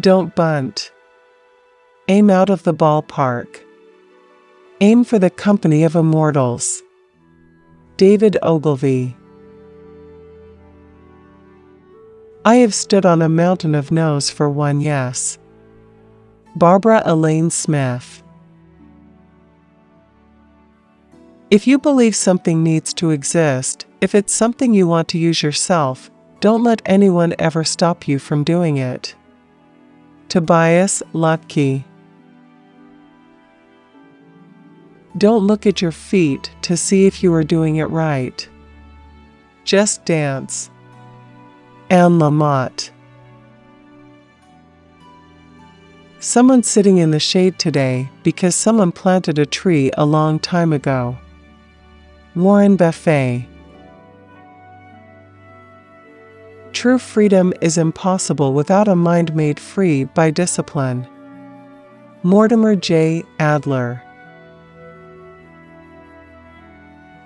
Don't bunt. Aim out of the ballpark. Aim for the company of immortals. David Ogilvy. I have stood on a mountain of no's for one yes. Barbara Elaine Smith. If you believe something needs to exist, if it's something you want to use yourself, don't let anyone ever stop you from doing it. Tobias Lutke. Don't look at your feet to see if you are doing it right. Just dance. Anne Lamott. Someone sitting in the shade today because someone planted a tree a long time ago. Warren Buffett. True freedom is impossible without a mind made free by discipline. Mortimer J. Adler.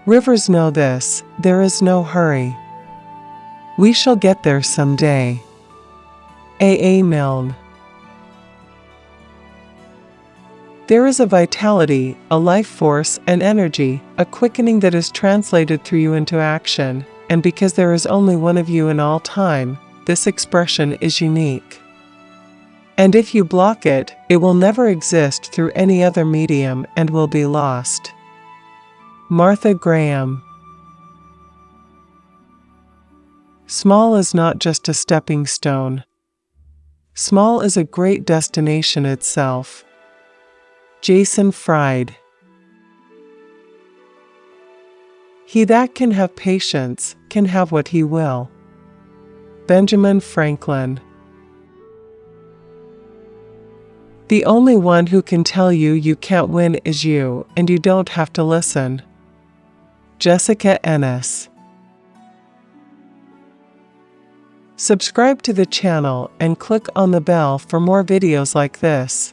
Rivers know this there is no hurry. We shall get there someday. A. A. Milne. There is a vitality, a life force, an energy, a quickening that is translated through you into action, and because there is only one of you in all time, this expression is unique. And if you block it, it will never exist through any other medium and will be lost. Martha Graham Small is not just a stepping stone. Small is a great destination itself. Jason Fried He that can have patience can have what he will. Benjamin Franklin. The only one who can tell you you can't win is you, and you don't have to listen. Jessica Ennis. Subscribe to the channel and click on the bell for more videos like this.